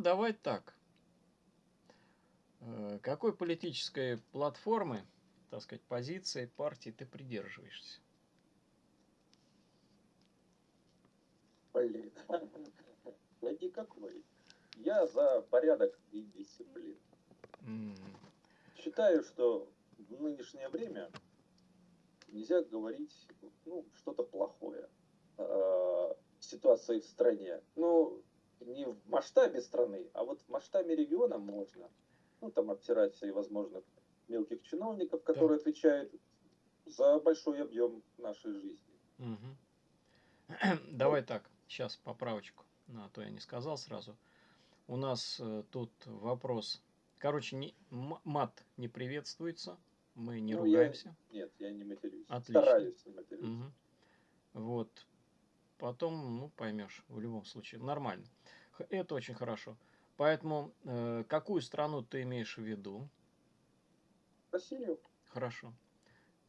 давай так. Э, какой политической платформы, так сказать, позиции партии ты придерживаешься? Блин, я никакой. Я за порядок и дисциплину. Mm. Считаю, что в нынешнее время нельзя говорить ну, что-то плохое э, ситуации в стране. Ну, не в масштабе страны, а вот в масштабе региона можно. Ну, там обтирать всевозможных мелких чиновников, которые да. отвечают за большой объем нашей жизни. Угу. Давай так, сейчас поправочку, а то я не сказал сразу. У нас э, тут вопрос. Короче, не, мат не приветствуется, мы не ну, ругаемся. Я, нет, я не матерюсь. Отлично. Стараюсь не матерюсь. Угу. Вот. Потом, ну, поймешь, в любом случае. Нормально. Это очень хорошо. Поэтому, э, какую страну ты имеешь в виду? Россию. Хорошо.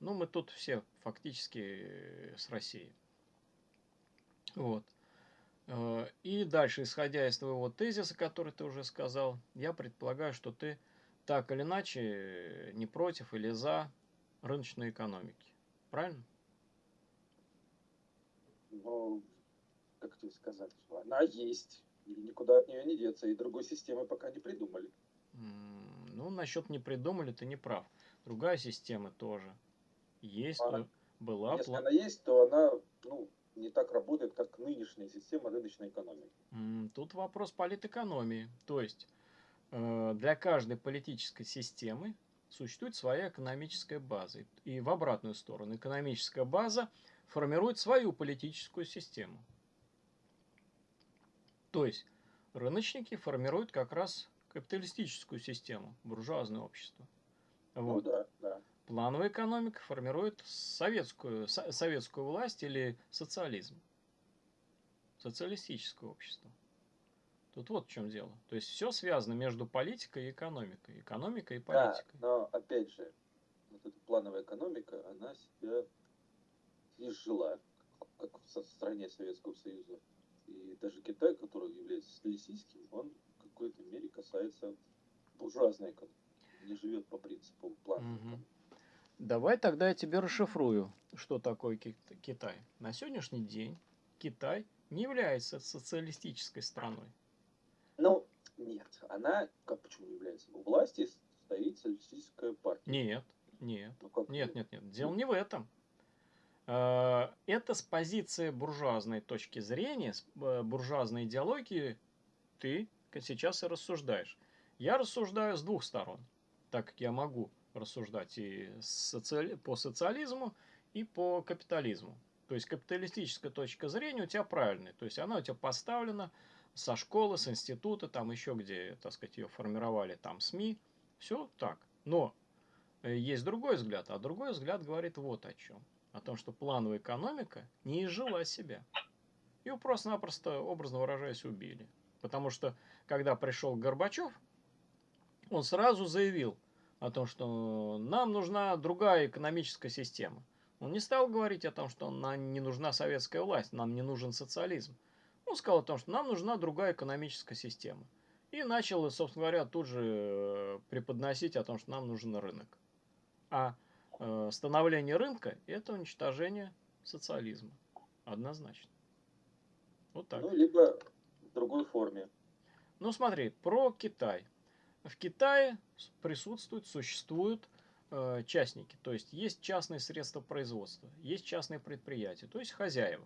Ну, мы тут все фактически э, с Россией. Вот. Э, и дальше, исходя из твоего тезиса, который ты уже сказал, я предполагаю, что ты так или иначе э, не против или за рыночной экономики. Правильно? Ну, как тебе сказать, она есть. И никуда от нее не деться. И другой системы пока не придумали. Ну, насчет не придумали, ты не прав. Другая система тоже есть, а, была. Если она есть, то она ну, не так работает, как нынешняя система рыночной экономики. Тут вопрос политэкономии. То есть э, для каждой политической системы существует своя экономическая база. И в обратную сторону экономическая база формирует свою политическую систему. То есть рыночники формируют как раз капиталистическую систему, буржуазное общество. Ну вот. Ну, да, да. Плановая экономика формирует советскую, со, советскую власть или социализм. Социалистическое общество. Тут вот в чем дело. То есть все связано между политикой и экономикой. Экономикой и политикой. Да, но опять же, вот эта плановая экономика, она себя изжила, как в стране Советского Союза. И даже Китай, который является стилистическим, он в какой-то мере касается буржуазной экономики. Не живет по принципу плана. Угу. Давай тогда я тебе расшифрую, что такое Китай. На сегодняшний день Китай не является социалистической страной. Ну, нет. Она, как почему не является? У власти стоит социалистическая партия. Нет, нет. Ну, нет, нет, нет. Дело не в этом. Э, это с позиции буржуазной точки зрения, с э, буржуазной идеологии ты сейчас и рассуждаешь. Я рассуждаю с двух сторон, так как я могу рассуждать и социали... по социализму, и по капитализму. То есть капиталистическая точка зрения у тебя правильная, то есть она у тебя поставлена со школы, с института, там еще где, так сказать, ее формировали, там СМИ, все так. Но э, есть другой взгляд, а другой взгляд говорит вот о чем о том, что плановая экономика не изжила себя. Ее просто-напросто, образно выражаясь, убили. Потому что, когда пришел Горбачев, он сразу заявил о том, что нам нужна другая экономическая система. Он не стал говорить о том, что нам не нужна советская власть, нам не нужен социализм. Он сказал о том, что нам нужна другая экономическая система. И начал, собственно говоря, тут же э, преподносить о том, что нам нужен рынок. А становление рынка – это уничтожение социализма. Однозначно. Вот так. Ну, либо в другой форме. Ну, смотри, про Китай. В Китае присутствуют, существуют э, частники. То есть, есть частные средства производства, есть частные предприятия, то есть хозяева.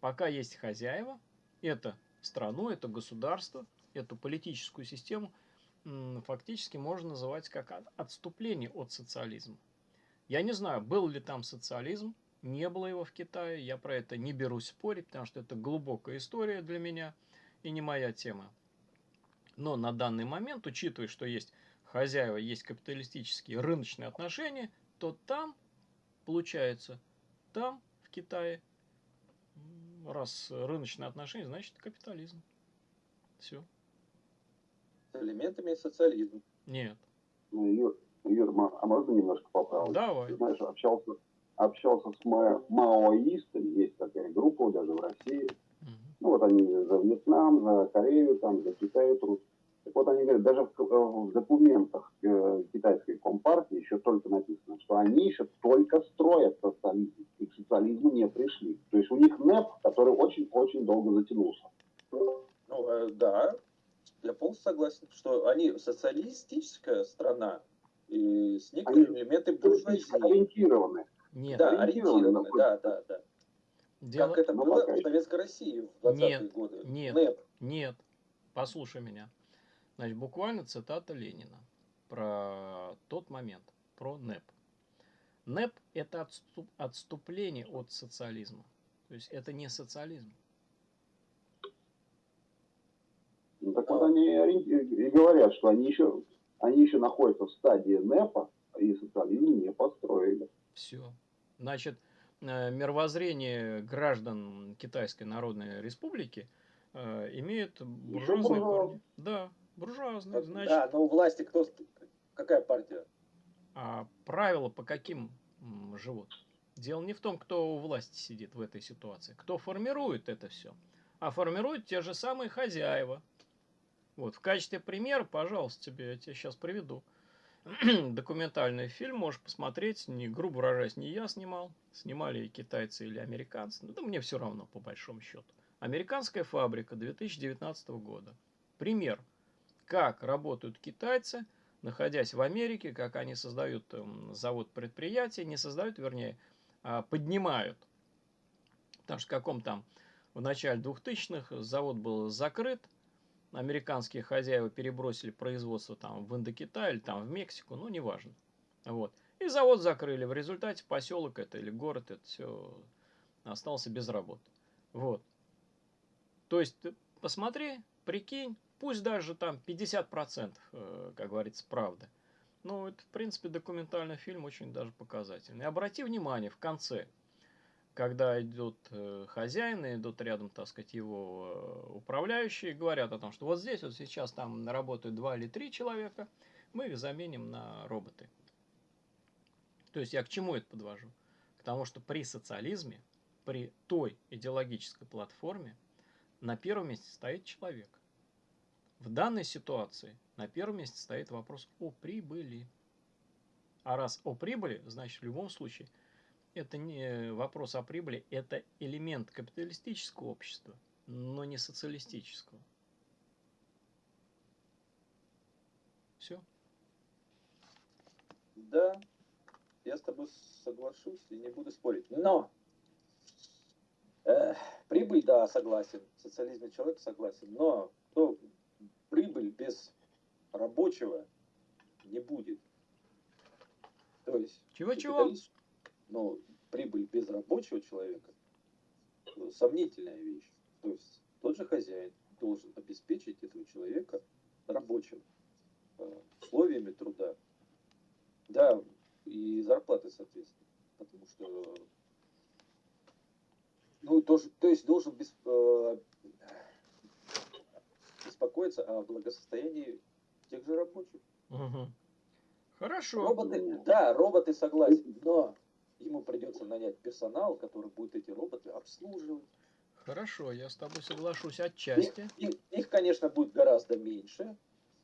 Пока есть хозяева, это страну, это государство, эту политическую систему фактически можно называть как отступление от социализма. Я не знаю, был ли там социализм, не было его в Китае, я про это не берусь спорить, потому что это глубокая история для меня и не моя тема. Но на данный момент, учитывая, что есть хозяева, есть капиталистические рыночные отношения, то там, получается, там, в Китае, раз рыночные отношения, значит капитализм. Все. С элементами социализма. Нет. Ну, Юр, Юр, а можно немножко поправить? Давай. Ты знаешь, общался, общался с ма маоистами, есть такая группа даже в России, Ну вот они за Вьетнам, за Корею, там, за Китай трут. Так вот они говорят, даже в, э, в документах э, китайской компартии еще только написано, что они еще только строят социализм, и к социализму не пришли. То есть у них НЭП, который очень-очень долго затянулся. Ну, э, да, я полностью согласен, что они социалистическая страна, и с некоторыми они элементами буржуазии. Ориентированы. Нет, да, ориентированы, да, да, да. Дело... Как это было в Советской России в 20-е годы. Нет, НЭП. нет, послушай меня. Значит, буквально цитата Ленина про тот момент, про НЭП. НЭП – это отступ, отступление от социализма. То есть это не социализм. Ну, так вот они и говорят, что они еще, они еще находятся в стадии НЭПа, и социализм не построили. Все. Значит, э, мировоззрение граждан Китайской Народной Республики э, имеет буржуазные корни. Да, буржуазные. Значит, да, но у власти кто, какая партия? А правила по каким живут? Дело не в том, кто у власти сидит в этой ситуации. Кто формирует это все. А формируют те же самые хозяева. Вот, в качестве примера, пожалуйста, тебе, я тебе сейчас приведу. Документальный фильм можешь посмотреть, не, грубо выражаясь, не я снимал, снимали китайцы или американцы, ну да мне все равно, по большому счету. Американская фабрика 2019 года. Пример, как работают китайцы, находясь в Америке, как они создают эм, завод предприятия, не создают, вернее, а поднимают. Потому что в каком там в начале 2000-х завод был закрыт, американские хозяева перебросили производство там в Индокитай или там в Мексику, ну неважно. Вот. И завод закрыли. В результате поселок это или город это все остался без работы. Вот. То есть, посмотри, прикинь, пусть даже там 50%, э, как говорится, правда. Ну, это, в принципе, документальный фильм очень даже показательный. И обрати внимание, в конце – когда идут э, хозяины, идут рядом, так сказать, его э, управляющие, говорят о том, что вот здесь вот сейчас там работают два или три человека, мы их заменим на роботы. То есть я к чему это подвожу? К тому, что при социализме, при той идеологической платформе, на первом месте стоит человек. В данной ситуации на первом месте стоит вопрос о прибыли. А раз о прибыли, значит в любом случае – это не вопрос о прибыли, это элемент капиталистического общества, но не социалистического. Все. Да, я с тобой соглашусь и не буду спорить. Но э, прибыль, да, согласен. Социализм человек согласен. Но то прибыль без рабочего не будет. То есть чего-чего? Но прибыль без рабочего человека э, сомнительная вещь. То есть тот же хозяин должен обеспечить этого человека рабочим э, условиями труда. Да, и зарплаты, соответственно. Потому что ну, тоже, то есть должен э, беспокоиться о благосостоянии тех же рабочих. Угу. Хорошо. Роботы, да, роботы согласен, но ему придется нанять персонал, который будет эти роботы обслуживать. Хорошо, я с тобой соглашусь отчасти. Их, их, их конечно, будет гораздо меньше,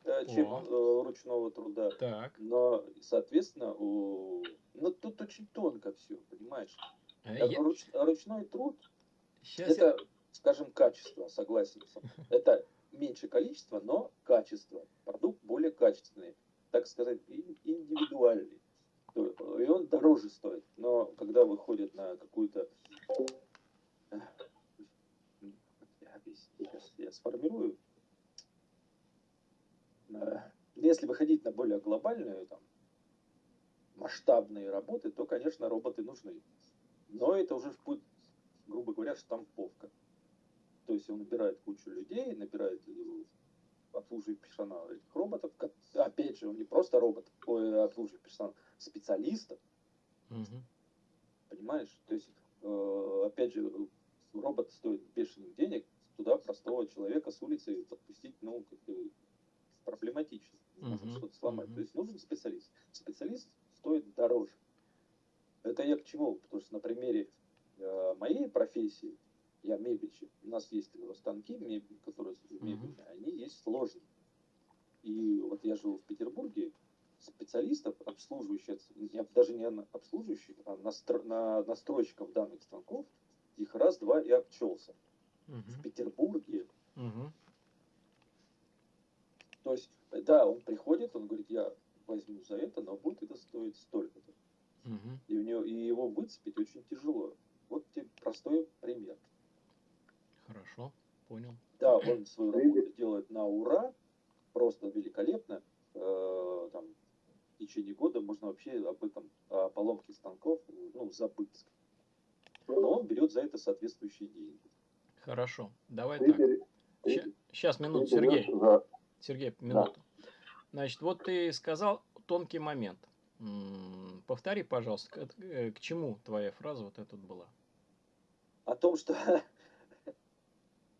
э, чем э, ручного труда. Так. Но, соответственно, у... ну, тут очень тонко все, понимаешь? А я... Руч... Ручной труд Сейчас это, я... скажем, качество, согласен. Это меньше количество, но качество. Продукт более качественный, так сказать, индивидуальный и он дороже стоит. Но когда выходит на какую-то... Сейчас я сформирую. Если выходить на более глобальную, там, масштабные работы, то, конечно, роботы нужны. Но это уже будет, грубо говоря, штамповка. То есть он набирает кучу людей, набирает обслуживает персонал этих роботов. Опять же, он не просто робот, ой, обслуживает персонал, специалистов. Угу. Понимаешь? То есть, э, опять же, робот стоит бешеных денег, туда простого человека с улицы подпустить, ну, как бы проблематично. Можно что-то сломать. То есть нужен специалист. Специалист стоит дороже. Это я к чему? Потому что на примере э, моей профессии, я мебельщик. У нас есть станки мебель, которые мебельные, mm-hmm. они есть сложные. И вот я живу в Петербурге, специалистов, обслуживающих, я даже не обслуживающих, а настро, на, настройщиков данных станков, их раз-два и обчелся. Угу. В Петербурге. Угу. То есть, да, он приходит, он говорит, я возьму за это, но будет это стоить столько-то. Угу. И, и его выцепить очень тяжело. Вот тебе простой пример. Хорошо, понял. Да, он свою работу делает на ура, просто великолепно. Э, там, в течение года можно вообще об этом, о поломке станков, ну, забыть. Но он берет за это соответствующие деньги. Хорошо, давай так. Сейчас, минуту, Сергей. Сергей, минуту. Значит, вот ты сказал тонкий момент. Повтори, пожалуйста, к, э, к чему твоя фраза вот эта была? О том, что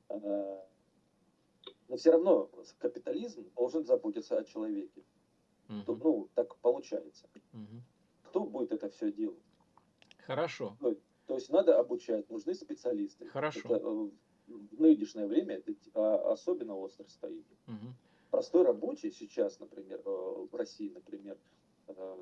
но все равно капитализм должен заботиться о человеке. Угу. Ну, так получается. Угу. Кто будет это все делать? Хорошо. Ну, то есть надо обучать, нужны специалисты. Хорошо. Это, э, в нынешнее время это а, особенно остро стоит. Угу. Простой рабочий сейчас, например, э, в России, например, э,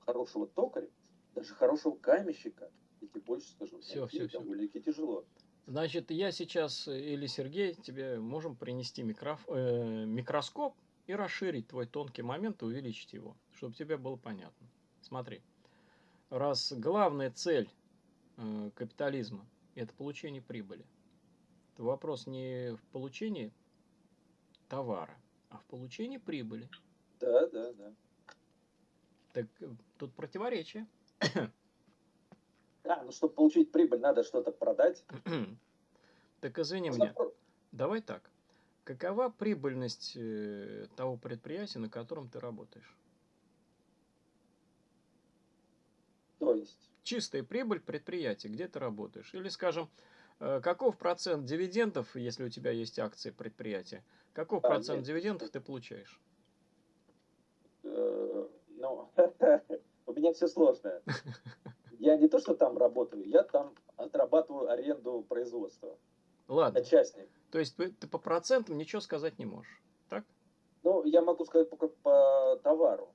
хорошего токаря, даже хорошего каменщика, я тебе больше скажу, все, найти все, довольно-таки тяжело. Значит, я сейчас или Сергей тебе можем принести микроф... э, микроскоп и расширить твой тонкий момент и увеличить его, чтобы тебе было понятно. Смотри, раз главная цель э, капитализма – это получение прибыли, то вопрос не в получении товара, а в получении прибыли. Да, да, да. Так э, тут противоречие. А, ну чтобы получить прибыль, надо что-то продать. так извини меня. Давай так. Какова прибыльность э, того предприятия, на котором ты работаешь? То есть? Чистая прибыль предприятия, где ты работаешь. Или, скажем, э, каков процент дивидендов, если у тебя есть акции предприятия, каков а, процент нет. дивидендов ты получаешь? Э, ну, у меня все сложно. Я не то, что там работаю, я там отрабатываю аренду производства. Ладно. Частник. То есть ты по процентам ничего сказать не можешь, так? Ну, я могу сказать по, по товару.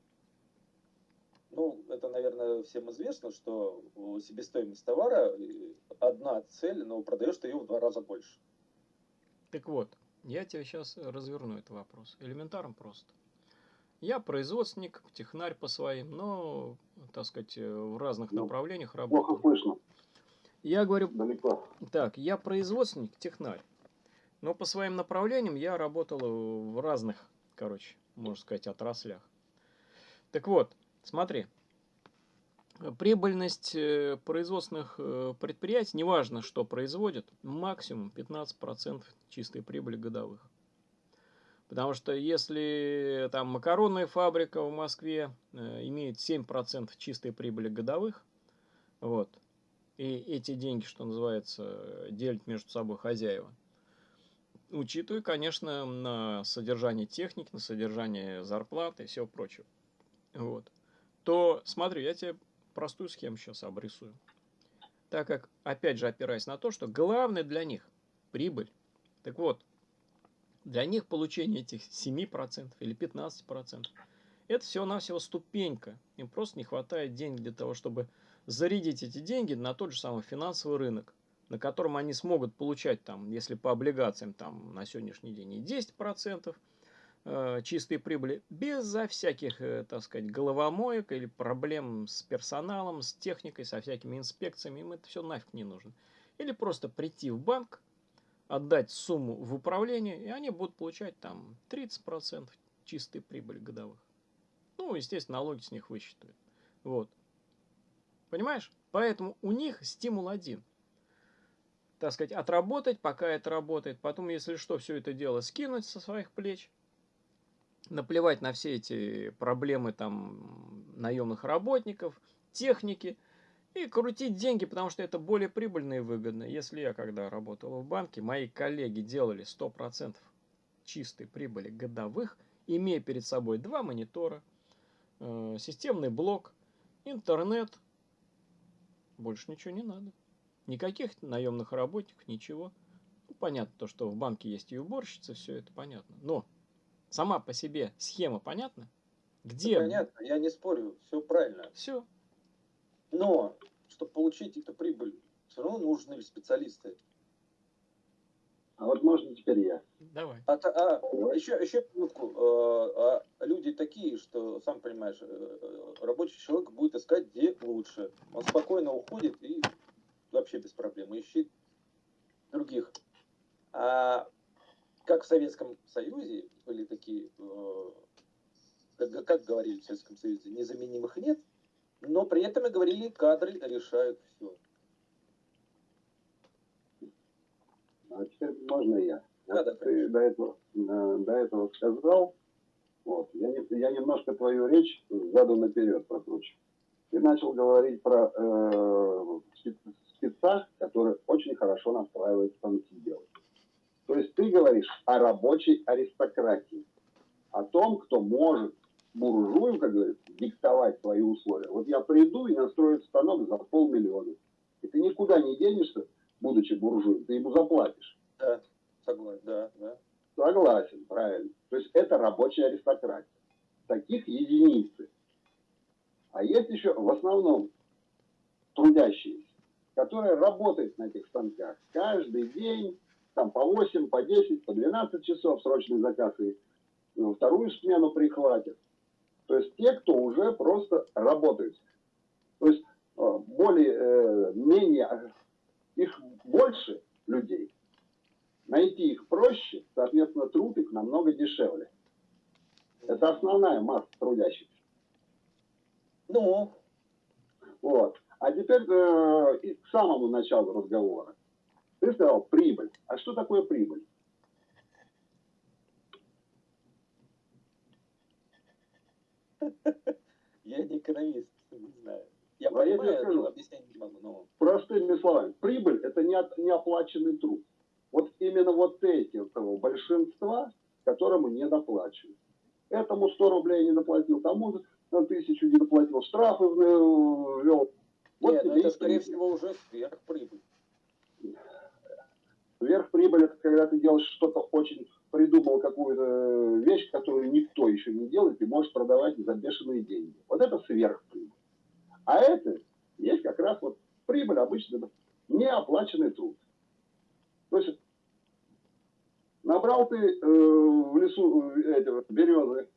Ну, это, наверное, всем известно, что себестоимость товара одна цель, но продаешь ты ее в два раза больше. Так вот, я тебе сейчас разверну этот вопрос. Элементарно просто. Я производственник, технарь по своим, но, так сказать, в разных ну, направлениях работаю. Плохо слышно. Я говорю, Далеко. так, я производственник, технарь. Но по своим направлениям я работал в разных, короче, можно сказать, отраслях. Так вот, смотри, прибыльность э, производственных э, предприятий, неважно, что производят, максимум 15% чистой прибыли годовых. Потому что если там макаронная фабрика в Москве э, имеет 7% чистой прибыли годовых, вот, и эти деньги, что называется, делят между собой хозяева, учитывая, конечно, на содержание техники, на содержание зарплаты и всего прочего, вот, то смотри, я тебе простую схему сейчас обрисую. Так как, опять же, опираясь на то, что главное для них прибыль. Так вот, для них получение этих 7% или 15% это всего-навсего ступенька. Им просто не хватает денег для того, чтобы зарядить эти деньги на тот же самый финансовый рынок, на котором они смогут получать, там, если по облигациям там, на сегодняшний день и 10% э, чистой прибыли, безо всяких, э, так сказать, головомоек или проблем с персоналом, с техникой, со всякими инспекциями, им это все нафиг не нужно. Или просто прийти в банк, отдать сумму в управление, и они будут получать там 30% чистой прибыли годовых. Ну, естественно, налоги с них высчитывают. Вот. Понимаешь? Поэтому у них стимул один. Так сказать, отработать, пока это работает. Потом, если что, все это дело скинуть со своих плеч. Наплевать на все эти проблемы там наемных работников, техники – и крутить деньги, потому что это более прибыльно и выгодно. Если я когда работал в банке, мои коллеги делали 100% чистой прибыли годовых, имея перед собой два монитора, э, системный блок, интернет, больше ничего не надо. Никаких наемных работников, ничего. Ну, понятно, то, что в банке есть и уборщица, все это понятно. Но сама по себе схема понятна? Где? Это понятно, я не спорю, все правильно. Все. Но, чтобы получить эту прибыль, все равно нужны специалисты. А вот можно теперь я. Давай. А, а еще, еще минутку. А, а, люди такие, что, сам понимаешь, э, рабочий человек будет искать, где лучше. Он спокойно уходит и вообще без проблем ищет других. А как в Советском Союзе были такие, э, как, как говорили в Советском Союзе, незаменимых нет, но при этом и говорили, кадры решают все. А теперь можно я. Да, да, ты до этого, э, до этого сказал, вот, я, я немножко твою речь заду наперед прокручу. Ты начал говорить про э, спеца, который очень хорошо настраивает станки делать. То есть ты говоришь о рабочей аристократии, о том, кто может буржую, как говорится, диктовать свои условия. Вот я приду и настрою станок за полмиллиона. И ты никуда не денешься, будучи буржуем, ты ему заплатишь. Да, согласен, да, да. Согласен, правильно. То есть это рабочая аристократия. Таких единицы. А есть еще в основном трудящиеся, которые работают на этих станках каждый день, там по 8, по 10, по 12 часов срочный заказ и ну, вторую смену прихватят. То есть те, кто уже просто работают. То есть э, более, э, менее, их больше людей. Найти их проще, соответственно, труд их намного дешевле. Это основная масса трудящихся. Ну. Вот. А теперь э, к самому началу разговора. Ты сказал прибыль. А что такое прибыль? Я не экономист, не знаю. Я а понимаю, я скажу, объяснять не могу. Но... Простыми словами, прибыль – это не, от, не оплаченный труд. Вот именно вот эти того большинства, которому не доплачивают. Этому 100 рублей не доплатил, тому на тысячу не доплатил, штрафы ввел. Вот Нет, ну это, скорее всего, уже сверхприбыль. Сверхприбыль – это когда ты делаешь что-то очень придумал какую-то вещь, которую никто еще не делает, и можешь продавать за бешеные деньги. Вот это сверхприбыль. А это есть как раз вот прибыль обычно неоплаченный труд. То есть набрал ты э, в лесу э, эти, березы,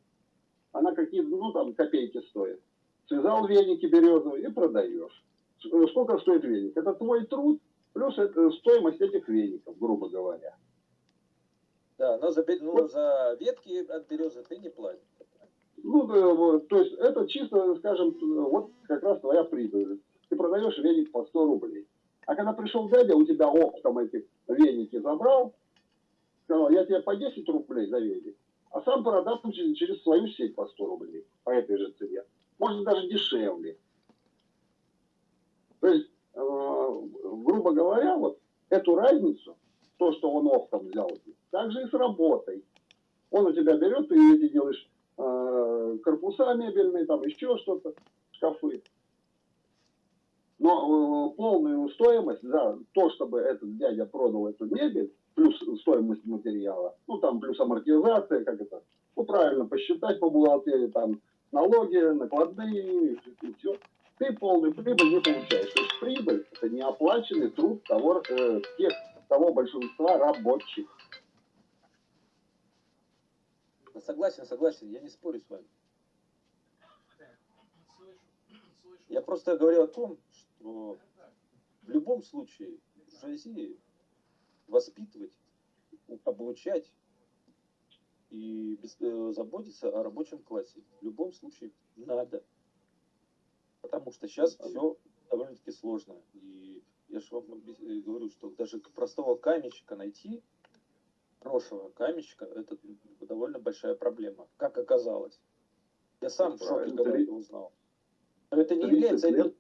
она какие-то, ну там копейки стоит. Связал веники березовые и продаешь. Э, сколько стоит веник? Это твой труд плюс это стоимость этих веников, грубо говоря. Да, но за, ну, за ветки от березы ты не платишь. Ну, да, вот, то есть это чисто, скажем, вот как раз твоя прибыль. Ты продаешь веник по 100 рублей. А когда пришел дядя, у тебя оптом эти веники забрал, сказал, я тебе по 10 рублей за веник, а сам продам через, через свою сеть по 100 рублей, по этой же цене. Может даже дешевле. То есть, э, грубо говоря, вот эту разницу, то, что он оптом взял, так же и с работой. Он у тебя берет, ты эти делаешь э, корпуса мебельные, там еще что-то, шкафы. Но э, полную стоимость за то, чтобы этот дядя продал эту мебель, плюс стоимость материала, ну там плюс амортизация, как это, ну правильно посчитать по бухгалтерии, там налоги, накладные и все. Ты полную прибыль не получаешь. То есть прибыль это неоплаченный труд того, э, тех, того большинства рабочих. Согласен, согласен, я не спорю с вами. Я просто говорю о том, что в любом случае в России воспитывать, обучать и э, заботиться о рабочем классе в любом случае надо. Потому что сейчас все довольно-таки сложно. И я же вам э, говорю, что даже простого каменщика найти хорошего каменщика, это довольно большая проблема, как оказалось. Я сам в шоке, когда это узнал. Но это не является... Лет,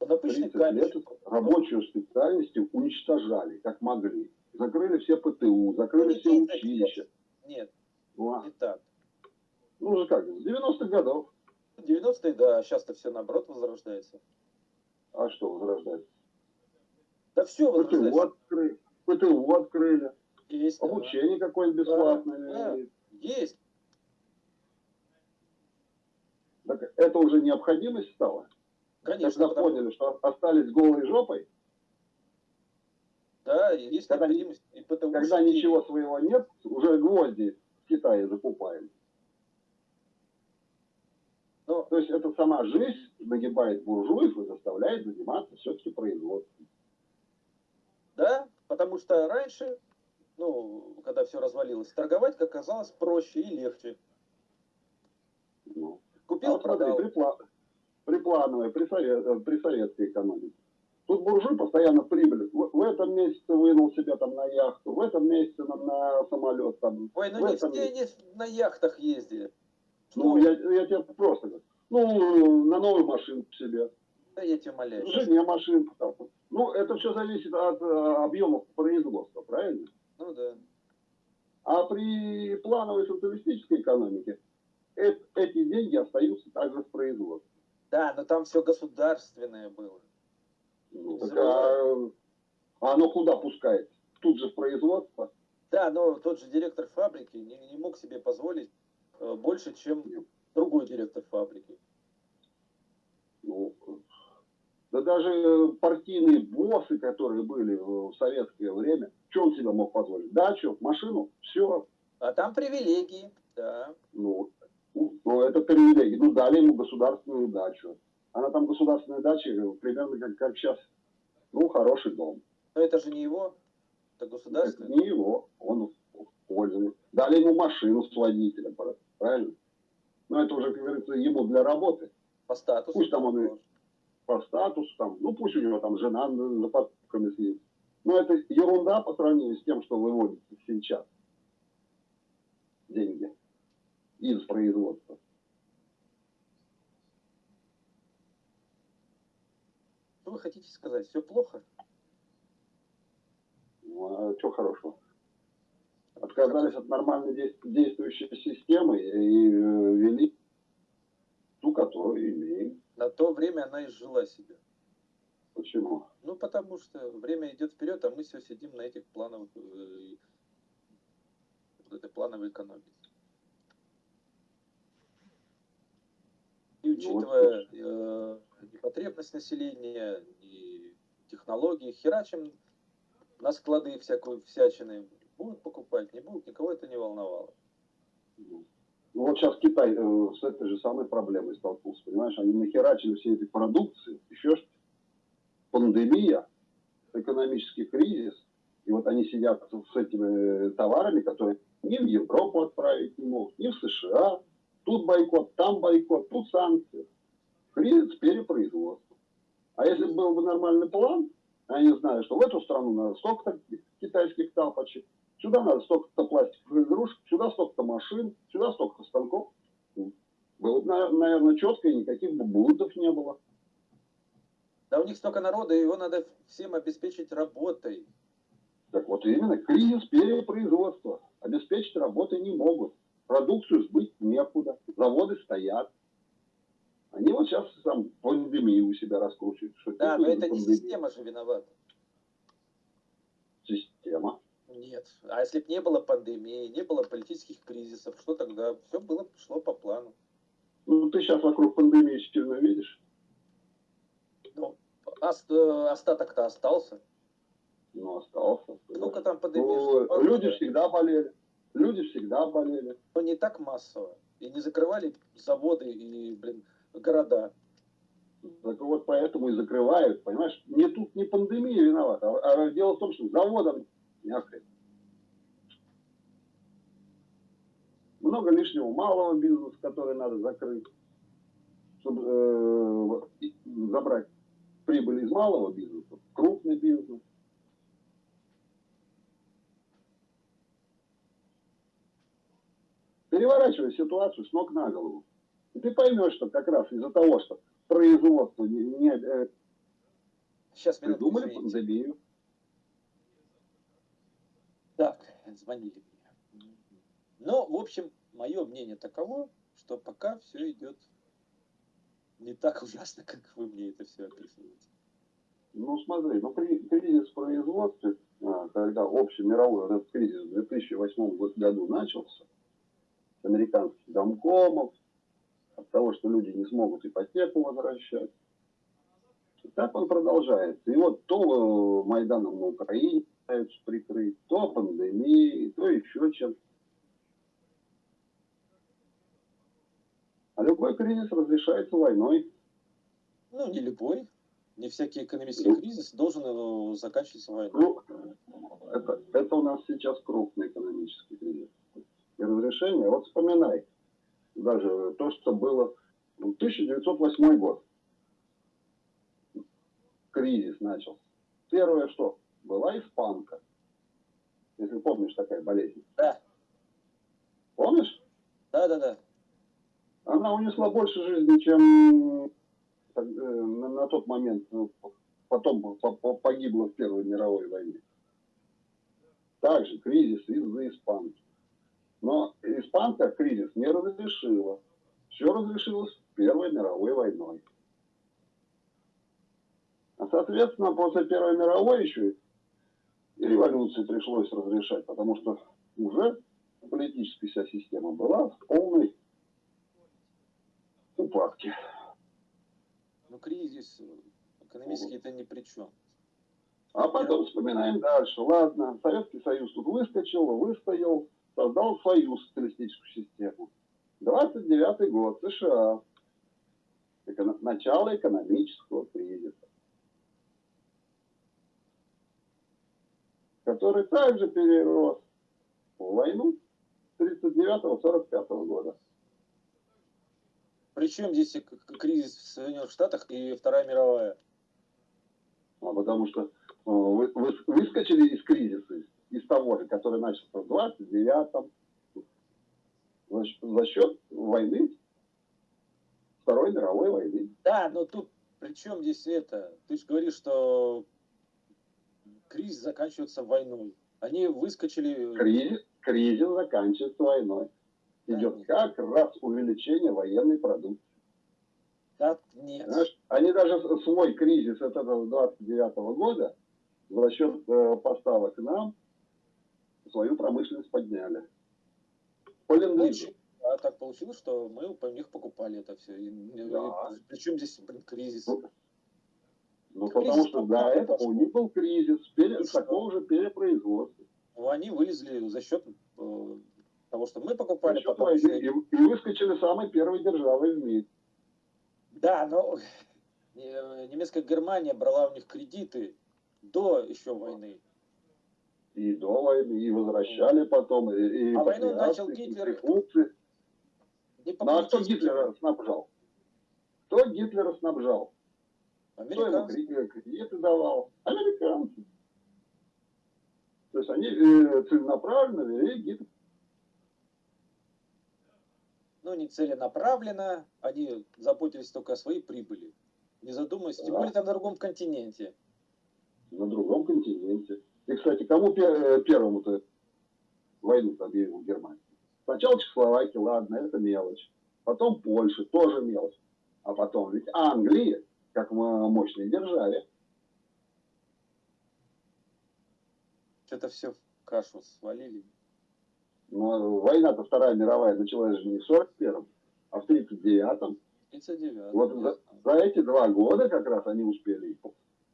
это обычный. Лет рабочую специальность уничтожали, как могли. Закрыли все ПТУ, закрыли ну, все училища. Нет, а. не так. Ну же как, с 90-х годов. 90-е, да, сейчас-то все наоборот возрождается. А что возрождается? Да все возрождается. ПТУ открыли. ПТУ открыли. Есть. Обучение да. какое-нибудь бесплатное. Да, да. Есть. Так это уже необходимость стала? Конечно. Когда потому... поняли, что остались голой жопой? Да, есть когда, необходимость. И потому когда ничего своего нет, уже гвозди в Китае закупаем. Но... То есть это сама жизнь нагибает буржуев и заставляет заниматься все-таки производством. Да, потому что раньше, ну, когда все развалилось, торговать, как оказалось, проще и легче. Ну, Купил, а продал. Смотри, припла... Приплановая, при, совет... Э, при советской экономике. Тут буржуй постоянно прибыль. В, в этом месяце вынул себя там на яхту, в этом месяце на, на самолет. Там, Ой, ну не все месяце... они на яхтах ездили. Ну, я, я тебе просто говорю. Ну, на новую машину себе. Да я тебя умоляю. Жене машинку там. Ну, это все зависит от э, объемов производства, правильно? Ну да. А при плановой социалистической экономике э эти деньги остаются также в производстве. Да, но там все государственное было. Ну, так, а, а оно куда пускает? Тут же в производство? Да, но тот же директор фабрики не, не мог себе позволить э, больше, чем другой директор фабрики. Ну, да даже партийные боссы, которые были в советское время, что он себе мог позволить? Дачу, машину, все. А там привилегии, да. Ну, ну это привилегии. Ну, дали ему государственную дачу. Она там государственная дача, примерно как, как сейчас. Ну, хороший дом. Но это же не его, это государственный. Это не его, он пользуется. Дали ему машину с водителем, правильно? Но это уже, как говорится, ему для работы. По статусу. Пусть там он и по статусу, там, ну пусть у него там жена за покупками съездит. Но это ерунда по сравнению с тем, что выводится сейчас. Деньги из производства. Что вы хотите сказать? Все плохо? Ну, а что хорошего? Отказались от нормально действующей системы и э, ввели ту, которую имеем. На то время она изжила себя. Почему? Ну, потому что время идет вперед, а мы все сидим на этих плановых, э, вот этой плановой экономике. И учитывая вот. э, потребность населения, и технологии, херачим на склады всякую всячины. Будут покупать, не будут, никого это не волновало. Ну, вот сейчас Китай э, с этой же самой проблемой столкнулся, понимаешь? Они нахерачили все эти продукции, еще что пандемия, экономический кризис, и вот они сидят с этими товарами, которые ни в Европу отправить не могут, ни в США. Тут бойкот, там бойкот, тут санкции. Кризис перепроизводства. А если был бы нормальный план, они знают, что в эту страну надо столько-то китайских тапочек, сюда надо столько-то пластиковых игрушек, сюда столько-то машин, сюда столько-то станков. Было бы, наверное, четко, и никаких бы блудов не было. Да у них столько народа, его надо всем обеспечить работой. Так вот именно, кризис перепроизводства. Обеспечить работой не могут. Продукцию сбыть некуда. Заводы стоят. Они вот сейчас там пандемию у себя раскручивают. Что да, но это пандемия. не система же виновата. Система. Нет. А если бы не было пандемии, не было политических кризисов, что тогда? Все было, шло по плану. Ну, ты сейчас вокруг пандемии сильно видишь? Ну, остаток-то остался. Ну, остался. Сколько там пандемия? Ну, люди всегда болели. Люди всегда болели. Но не так массово. И не закрывали заводы и, блин, города. Так вот поэтому и закрывают, понимаешь? Не тут не пандемия виновата, а, а дело в том, что някорь. Много лишнего малого бизнеса, который надо закрыть, чтобы э, забрать прибыль из малого бизнеса, крупный бизнес. Переворачивая ситуацию с ног на голову. И ты поймешь, что как раз из-за того, что производство не, не э, Сейчас придумали пандемию. Так, звонили мне. Но, в общем, мое мнение таково, что пока все идет не так ужасно, как вы мне это все описываете. Ну, смотри, ну, кризис в производстве, а, когда общий мировой этот кризис в 2008 году начался, американских домкомов, от того, что люди не смогут ипотеку возвращать. Так он продолжается. И вот то Майданом на Украине пытаются прикрыть, то пандемией, то еще чем-то. А любой кризис разрешается войной. Ну, не любой. Не всякий экономический ну, кризис должен э, заканчиваться войной. Ну, это, это у нас сейчас крупный экономический кризис. И разрешение, вот вспоминай, даже то, что было в 1908 год. Кризис начался. Первое что? Была испанка. Если помнишь, такая болезнь. Да. Помнишь? Да, да, да. Она унесла больше жизни, чем Э, на, тот момент ну, потом погибло в Первой мировой войне. Также кризис из-за испанки. Но испанка кризис не разрешила. Все разрешилось Первой мировой войной. А соответственно, после Первой мировой еще революции пришлось разрешать, потому что уже политическая вся система была в полной упадке. Ну, кризис экономический это ни при чем. А потом вспоминаем дальше. Ладно, Советский Союз тут выскочил, выстоял, создал свою социалистическую систему. 29 год, США. Начало экономического кризиса. Который также перерос в войну 39-45 года. Причем здесь кризис в Соединенных Штатах и Вторая мировая? А потому что э, вы, вы выскочили из кризиса, из того же, который начался в 29-м, за, за счет войны, Второй мировой войны. Да, но тут при чем здесь это? Ты же говоришь, что кризис заканчивается войной. Они выскочили... Кризис, кризис заканчивается войной идет как раз увеличение военной продукции. Так, нет. Знаешь, они даже свой кризис от этого 29 -го года за счет э, поставок нам свою промышленность подняли. По А так получилось, что мы у них покупали это все. И, да. и, причем здесь блин, кризис? Ну, потому что до этого у них был кризис, пере, такого же перепроизводства. Ну, они вылезли за счет э, Потому что мы покупали потом... Потом... И, и выскочили самой первой державой в мире. Да, но немецкая Германия брала у них кредиты до еще войны. И до войны, и возвращали потом. И, и а войну начал Гитлер. Ну а кто Гитлера снабжал? Кто Гитлера снабжал? Американцы. Кто ему кредиты давал? Американцы. То есть они э, целенаправленно вели Гитлер но не целенаправленно, они заботились только о своей прибыли, не задумываясь, да. тем более там на другом континенте. На другом континенте. И, кстати, кому э, первому-то войну объявил Германия? Сначала Чехословакия, ладно, это мелочь. Потом Польша, тоже мелочь. А потом ведь Англия, как мощной державе. Что-то все в кашу свалили. Но война-то Вторая мировая началась же не в 41-м, а в 39-м. 39 Вот за, за эти два года как раз они успели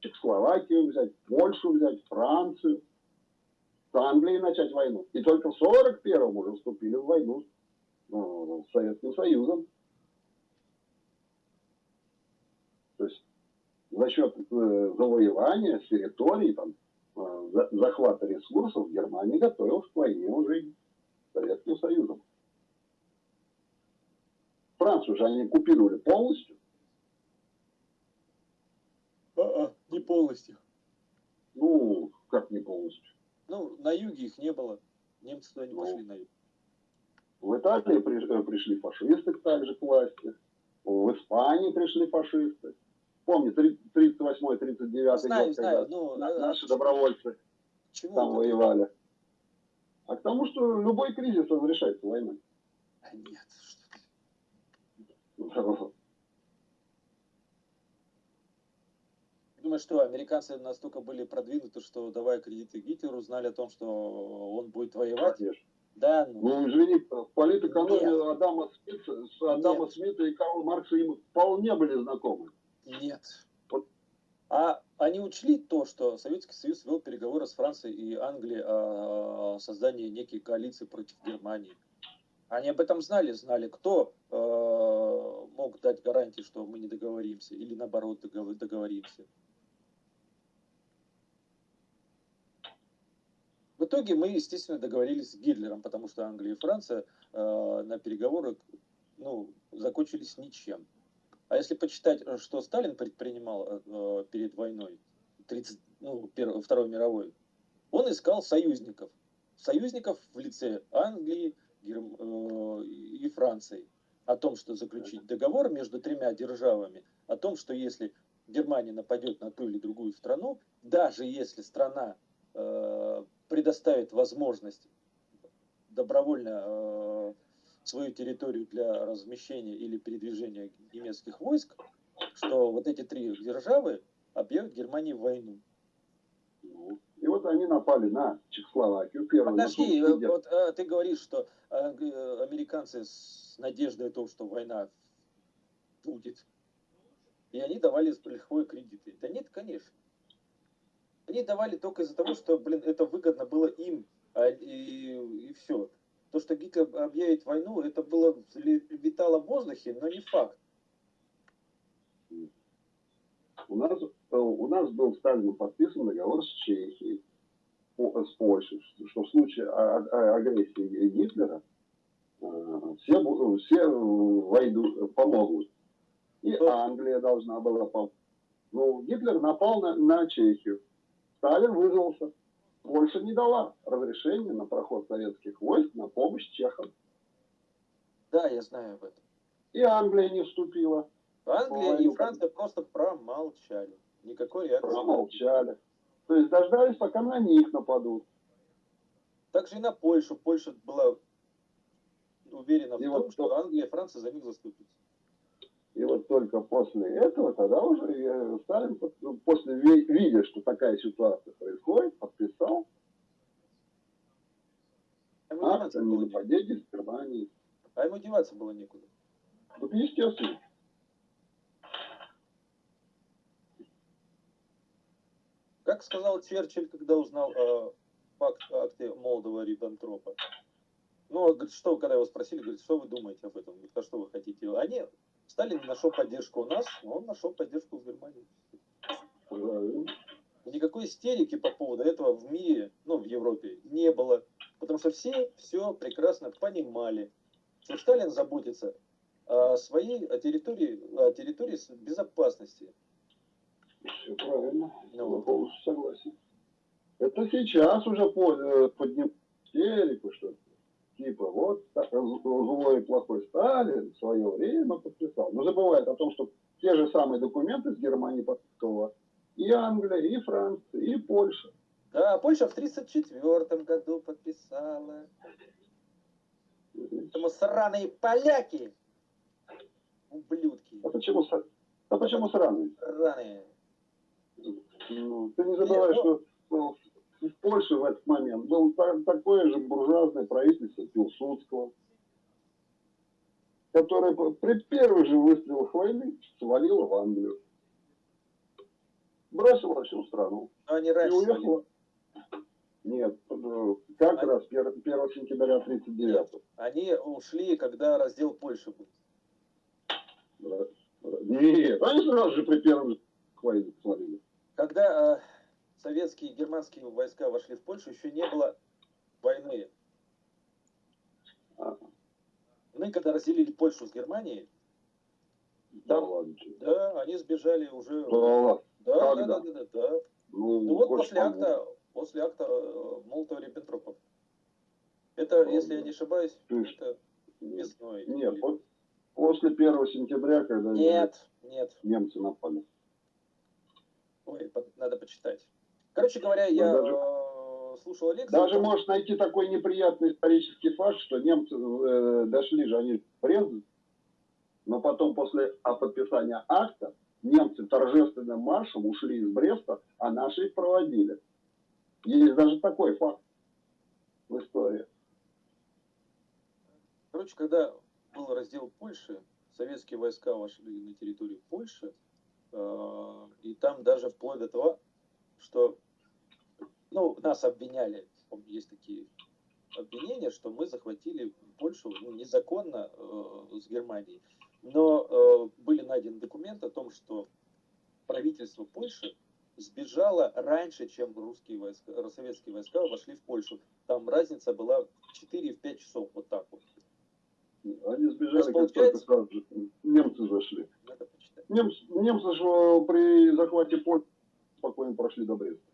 Чехословакию взять, Польшу взять, Францию, с Англией начать войну. И только в 41-м уже вступили в войну ну, с Советским Союзом. То есть за счет э, завоевания территорий, там, э, захвата ресурсов Германия готовилась к войне уже Советским Союзом. Францию же они купировали полностью. А, -а не полностью. Ну, как не полностью? Ну, на юге их не было. Немцы туда не ну, пошли на юг. В Италии э, пришли фашисты также к власти. В Испании пришли фашисты. Помни, 38-39 знаю, год, знаю, когда ну, наши добровольцы Чему там воевали. А к тому, что любой кризис разрешается войной. А нет, что ты. Думаю, что американцы настолько были продвинуты, что давая кредиты Гитлеру, знали о том, что он будет воевать? Конечно. Да, ну. ну извини, политэкономия Адама Смита, Адама Нет. Смита и Карла Маркса им вполне были знакомы. Нет. А они учли то, что Советский Союз вел переговоры с Францией и Англией о создании некой коалиции против Германии. Они об этом знали, знали, кто э, мог дать гарантии, что мы не договоримся, или наоборот договоримся. В итоге мы, естественно, договорились с Гитлером, потому что Англия и Франция э, на переговоры ну, закончились ничем. А если почитать, что Сталин предпринимал э, перед войной, 30, ну, Первой, Второй мировой, он искал союзников. Союзников в лице Англии Герм, э, и Франции. О том, что заключить договор между тремя державами, о том, что если Германия нападет на ту или другую страну, даже если страна э, предоставит возможность добровольно э, свою территорию для размещения или передвижения немецких войск, что вот эти три державы объявят Германии войну. Ну, и вот они напали на Чехословакию. Первую Подожди, вот а, ты говоришь, что а, американцы с надеждой о том, что война будет, и они давали лихвой кредиты. Да нет, конечно. Они давали только из-за того, что, блин, это выгодно было им, а, и, и все. То, что Гитлер объявит войну, это было витало в воздухе, но не факт. У нас, э, у нас был Сталином подписан договор с Чехией, с Польшей, что в случае агрессии Гитлера э, все, все войду, помогут. И Англия должна была помочь. Ну, Гитлер напал на, на Чехию. Сталин вызвался. Польша не дала разрешения на проход советских войск на помощь чехам. Да, я знаю об этом. И Англия не вступила. Англия и Франция просто промолчали. Никакой реакции. Промолчали. То есть дождались, пока на них нападут. Также и на Польшу. Польша была уверена и в вот том, что Англия и Франция за них заступятся. И вот только после этого, тогда уже Сталин, после видя, что такая ситуация происходит, подписал а акт о ненападении с Германии. А ему деваться было некуда. Ну, естественно. Как сказал Черчилль, когда узнал о факт, акте Молдова-Риббентропа? Ну, говорит, что, когда его спросили, говорит, что вы думаете об этом? Говорит, а что вы хотите? Они Сталин нашел поддержку у нас, но он нашел поддержку в Германии. Никакой истерики по поводу этого в мире, ну, в Европе, не было. Потому что все все прекрасно понимали, что Сталин заботится о своей о территории, о территории безопасности. Все правильно. Ну, полностью согласен. Это сейчас уже э, подним истерику, что типа вот злой и плохой Сталин в свое время подписал. Но забывает о том, что те же самые документы с Германии подписывала и Англия, и Франция, и Польша. Да, Польша в 1934 году подписала. Поэтому сраные поляки, ублюдки. А почему, а почему сраные? Сраные. Ну, ты не забывай, Нет, ну, что в Польше в этот момент было такое же буржуазное правительство Пилсудского, которое при первых же выстрелах войны свалило в Англию. Бросило всю страну. Но они раньше и уехало. Нет, как они... раз 1, 1 сентября 39 Нет, Они ушли, когда раздел Польши был. Нет, они сразу же при первом войне свалили. Когда э, советские и германские войска вошли в Польшу, еще не было войны. Мы когда разделили Польшу с Германией, там, да, да, они сбежали уже. Да, да, да, да, да, да, да. Ну, ну вот после акта, после акта э, Молотова-Риббентропа. Это, ну, если я не ошибаюсь, есть, это весной. Нет, или... после 1 сентября, когда нет, нет. немцы напали. Ой, надо почитать. Короче говоря, я ну, даже, э, слушал лекцию. Даже можешь найти такой неприятный исторический факт, что немцы э, дошли же они в Брест, но потом после подписания акта немцы торжественным маршем ушли из Бреста, а наши их проводили. Есть даже такой факт в истории. короче, когда был раздел Польши, советские войска вошли на территорию Польши, э, и там даже вплоть до того, что ну, нас обвиняли, есть такие обвинения, что мы захватили Польшу ну, незаконно э, с Германией. Но э, были найдены документы о том, что правительство Польши сбежало раньше, чем русские войска, советские войска вошли в Польшу. Там разница была в 4-5 часов, вот так вот. Они сбежали, как только сразу немцы зашли. Немцы, немцы же при захвате Польши спокойно прошли до Бреста.